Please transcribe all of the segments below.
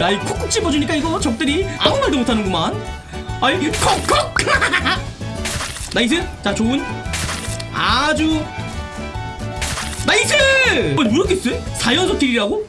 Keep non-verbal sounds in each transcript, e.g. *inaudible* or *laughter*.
야이 콕콕 집어주니까 이거 적들이 아무 말도 못하는구만. 아이 콕콕! *laughs* Nice! 자 좋은. 아주. Nice! 어, 왜 이렇게 세? 4연속 kill이라고?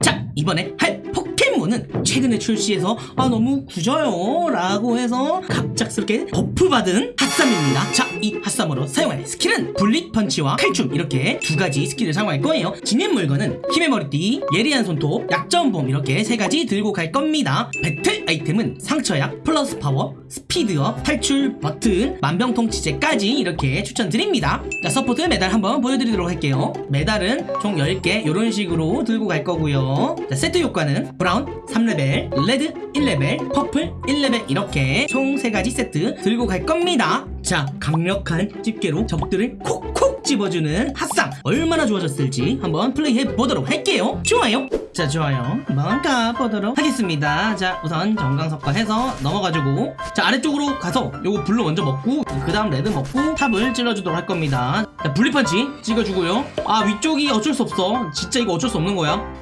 자 이번에 할 포켓몬은 최근에 출시해서 아 너무 구져요 라고 해서 갑작스럽게 buff 받은 핫삼입니다. 자 이 핫삼으로 사용할 스킬은 bullet punch와 칼춤 이렇게 두 가지 스킬을 사용할 거예요. 지닌 물건은 힘의 머리띠 예리한 손톱 약점보험 이렇게 세 가지 들고 갈 겁니다. 배틀 아이템은 상처약 플러스 파워 speed up 탈출 버튼 만병통치제까지 이렇게 추천드립니다. 자 support 메달 한번 보여드리도록 할게요. 메달은 총 10개 이런 식으로 들고 갈 거고요. 자 세트 효과는 brown 3레벨 red 1레벨 purple 1레벨 이렇게 총 3가지 세트 들고 갈 겁니다. 자 강력한 집게로 적들을 콕콕 집어주는 핫삼. 얼마나 좋아졌을지 한번 플레이해 보도록 할게요. 좋아요. 자 좋아요. 한번 가보도록 하겠습니다. 자 우선 전광석화 해서 넘어가지고. 자 아래쪽으로 가서 요거 blue 먼저 먹고 그 다음 red 먹고 top을 찔러주도록 할 겁니다. 자 bullet punch 찍어주고요. 아 위쪽이 어쩔 수 없어. 진짜 이거 어쩔 수 없는 거야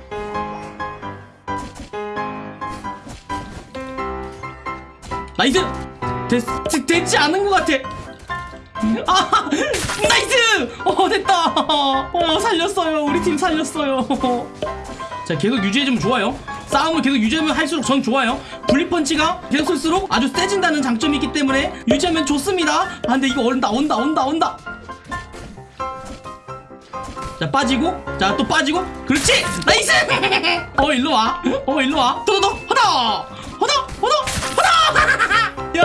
Nice 됐, 됐, 됐지 않은 것 같아. 아 *laughs* nice! 어 됐다. 어 살렸어요. 우리 팀 살렸어요. 자 계속 유지해주면 좋아요. 싸움을 계속 유지하면 할수록 전 좋아요. bullet punch가 계속 쓸수록 아주 세진다는 장점이 있기 때문에 유지하면 좋습니다. 아 근데 이거 온다 온다 온다 온다. 자 빠지고 자 또 빠지고. 그렇지! Nice! *laughs* 어 일로와. 어 일로와. 도도도 허다! 허다! 허다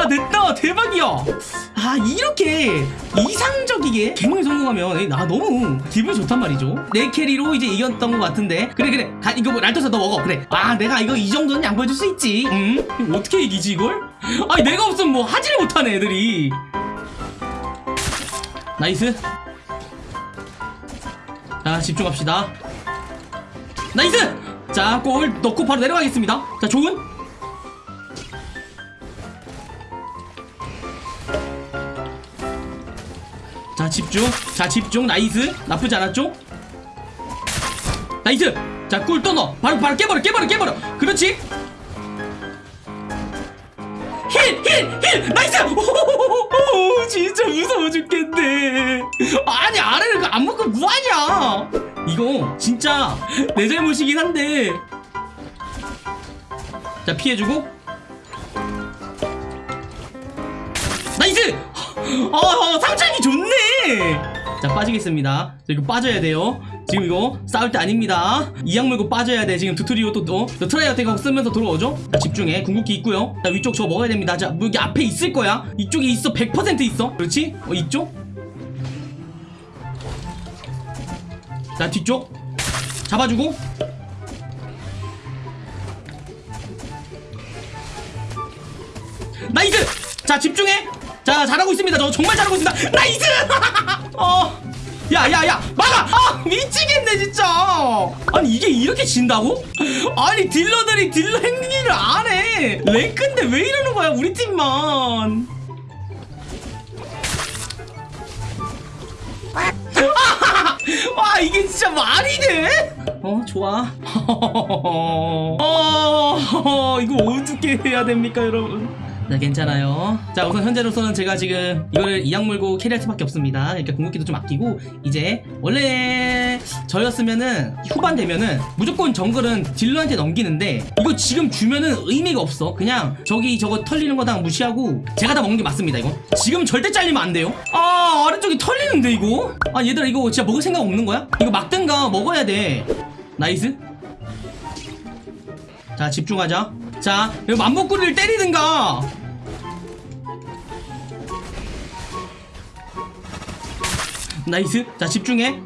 됐다. 대박이야. 아 이렇게 이상적이게 개몽이 성공하면 나 너무 기분이 좋단 말이죠. 내 carry로 이제 이겼던 것 같은데. 그래 그래. 가, 이거 뭐 랄토스 너 먹어. 그래. 아 내가 이거 이 정도는 양보해줄 수 있지. 음 어떻게 이기지 이걸? 아니 내가 없으면 뭐 하지를 못하네 애들이. nice. 자 집중합시다. nice! 자 골 넣고 바로 내려가겠습니다. 자 좋은 집중. 자 집중. nice. 나쁘지 않았죠? nice! 자 골 또 넣어. 바로 바로 깨버려 깨버려 깨버려. 그렇지? heal heal heal! nice! 오호호호호, 진짜 무서워 죽겠네. 아니 아래를 그안 먹고 뭐하냐 이거 진짜 내 잘못이긴 한데. 자 피해주고. nice! 아 상장이 좋네 자 빠지겠습니다. 자, 이거 빠져야 돼요. 지금 이거 싸울 때 아닙니다. 이 악물고 빠져야 돼. 지금 두트리오 또 어? 저 tri attack하고 쓰면서 들어오죠? 자 집중해. 궁극기 있고요. 자 위쪽 저거 먹어야 됩니다. 자 여기 앞에 있을 거야. 이쪽에 있어. 100% 있어. 그렇지? 어 이쪽? 자 뒤쪽? 잡아주고. nice! 자 집중해 자 잘하고 있습니다. 저 정말 잘하고 있습니다. nice! *laughs* 어. 야야야 막아! 아 미치겠네 진짜! 아니 이게 이렇게 진다고? 아니 딜러들이 딜러 행위를 안해. 랭크인데 왜 이러는 거야 우리 팀만? *laughs* 와 이게 진짜 말이 돼? 어 좋아. *laughs* 어 이거 어떻게 해야 됩니까 여러분 네 괜찮아요. 자 우선 현재로서는 제가 지금 이거를 이악 물고 캐리할 수밖에 없습니다. 그러니까 궁극기도 좀 아끼고 이제 원래 저였으면은 후반 되면은 무조건 정글은 딜러한테 넘기는데 이거 지금 주면은 의미가 없어. 그냥 저기 저거 털리는 거 다 무시하고 제가 다 먹는 게 맞습니다 이거. 지금 절대 잘리면 안 돼요. 아 아래쪽이 털리는데 이거? 아 얘들아 이거 진짜 먹을 생각 없는 거야? 이거 막든가 먹어야 돼. nice. 자 집중하자 자 여기 맘모꾸리를 때리든가. nice. 자 집중해.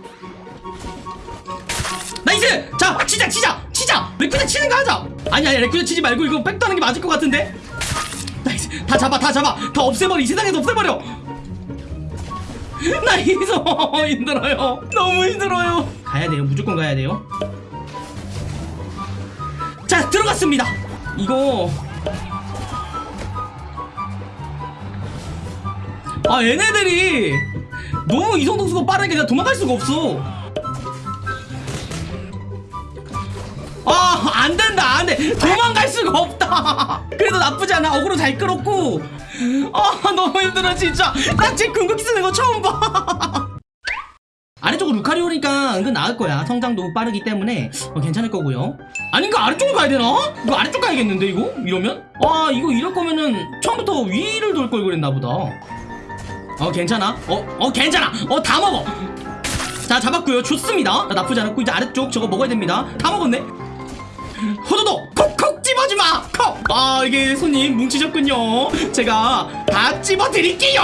나이스! 자 치자 치자 치자! 레쿠쟈 치는 거 하자! 아니 아니 레쿠쟈 치지 말고 이거 backdoor 하는 게 맞을 것 같은데? nice. 다 잡아 다 잡아. 다 없애버려. 이 세상에서 없애버려. *laughs* nice 힘들어요. 너무 힘들어요. 가야 돼요. 무조건 가야 돼요. 자 들어갔습니다 이거 아 얘네들이 너무 이동속도가 빠르니까 내가 도망갈 수가 없어 아, 안 된다, 안 돼. 도망갈 수가 없다. 그래도 나쁘지 않아. 어그로 잘 끌었고. 아, 너무 힘들어, 진짜. 나 지금 궁극기 쓰는 거 처음 봐. 아래쪽으로 루카리 오니까 은근 나을 거야. 성장도 빠르기 때문에 어, 괜찮을 거고요. 아닌가 아래쪽으로 가야 되나? 이거 아래쪽 가야겠는데 이거? 이러면? 와 이거 이럴 거면은 처음부터 위를 돌 걸 그랬나 보다. 어 괜찮아. 어, 어 괜찮아. 어 다 먹어. 자 잡았고요. 좋습니다. 나 나쁘지 않았고 이제 아래쪽 저거 먹어야 됩니다. 다 먹었네. 호도도 콕콕 집어주마! 콕! 아 이게 손님 뭉치셨군요. 제가 다 집어드릴게요.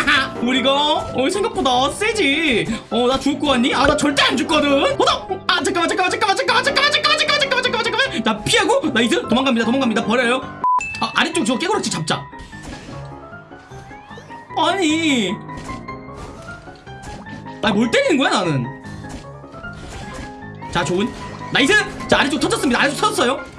*laughs* 우리가 어, 생각보다 세지. 어 나 죽을 거 같니? 아 나 절대 안 죽거든. 호도 아 잠깐만 잠깐만 잠깐만 잠깐만 잠깐만 잠깐만 잠깐만 잠깐만 잠깐만 나 피하고 nice 도망갑니다 도망갑니다. 버려요. 아 아래쪽 저거 깨고락지 잡자. 아니. 아니 뭘 때리는 거야 나는? 자 좋은. nice! 자 아래쪽 터졌습니다. 아래쪽 터졌어요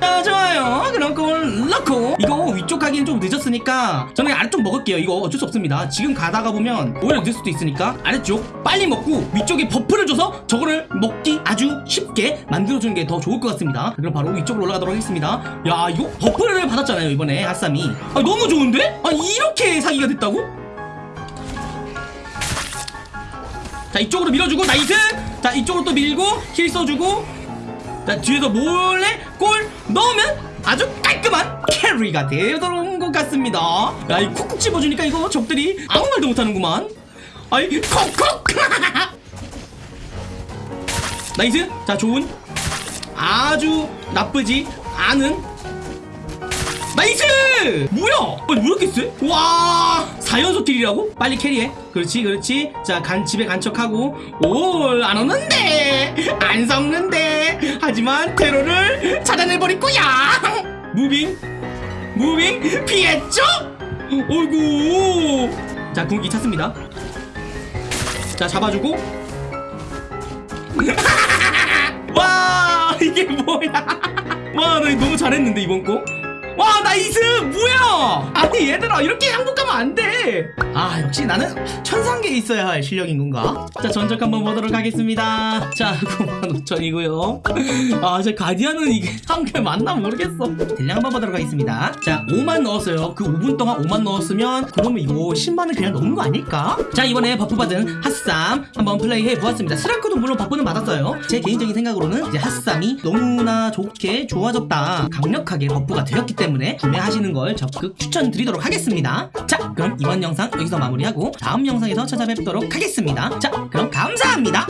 자 좋아요. 그럼 그 골 넣고. 이거 위쪽 가기는 좀 늦었으니까 저는 아래쪽 먹을게요. 이거 어쩔 수 없습니다. 지금 가다가 보면 오히려 늦을 수도 있으니까 아래쪽 빨리 먹고 위쪽에 buff를 줘서 저거를 먹기 아주 쉽게 만들어주는 게 더 좋을 것 같습니다. 그럼 바로 위쪽으로 올라가도록 하겠습니다. 야 이거 buff를 받았잖아요 이번에 핫삼이 아 너무 좋은데? 아 이렇게 사기가 됐다고? 자 이쪽으로 밀어주고 nice! 자 이쪽으로 또 밀고 heal 써주고 자 뒤에서 몰래 골 넣으면 아주 깔끔한 carry가 되도록 것 같습니다. 야 이 콕콕 집어주니까 이거 적들이 아무 말도 못하는구만. 아이 콕콕 *laughs* nice! 자 좋은. 아주 나쁘지 않은. nice! 뭐야? 아니 왜 이렇게 세? 와 4연속 kill이라고? 빨리 carry해. 그렇지 그렇지. 자 간 집에 간 척하고. 오안 오는데. 안 속는데. 하지만 테러를 차단해버릴 거야. moving moving 피했죠? 어이구. 자 궁기 찼습니다. 자 잡아주고. *laughs* 와 이게 뭐야. 와나 이거 너무 잘했는데 이번 거 와 nice 뭐야? 아니 얘들아 이렇게 행복하면 안돼 아 역시 나는 천상계에 있어야 할 실력인 건가? 자 전적 한번 보도록 하겠습니다. 자 *laughs* 95,000이고요. 아 제 가디안은 이게 *laughs* 한개 맞나 모르겠어. deal량 한번 보도록 하겠습니다. 자 5만 넣었어요. 그 5분 동안 5만 넣었으면 그러면 이거 10만은 그냥 넘는 거 아닐까? 자 이번에 buff 받은 핫삼 한번 플레이해 보았습니다. 스라크도 물론 buff는 받았어요. 제 개인적인 생각으로는 이제 핫삼이 너무나 좋게 좋아졌다. 강력하게 buff가 되었기 때문에 구매하시는 걸 적극 추천드리도록 하겠습니다. 자 그럼 이번 영상 여기서 마무리하고 다음 영상에서 찾아뵙도록 하겠습니다. 자 그럼 감사합니다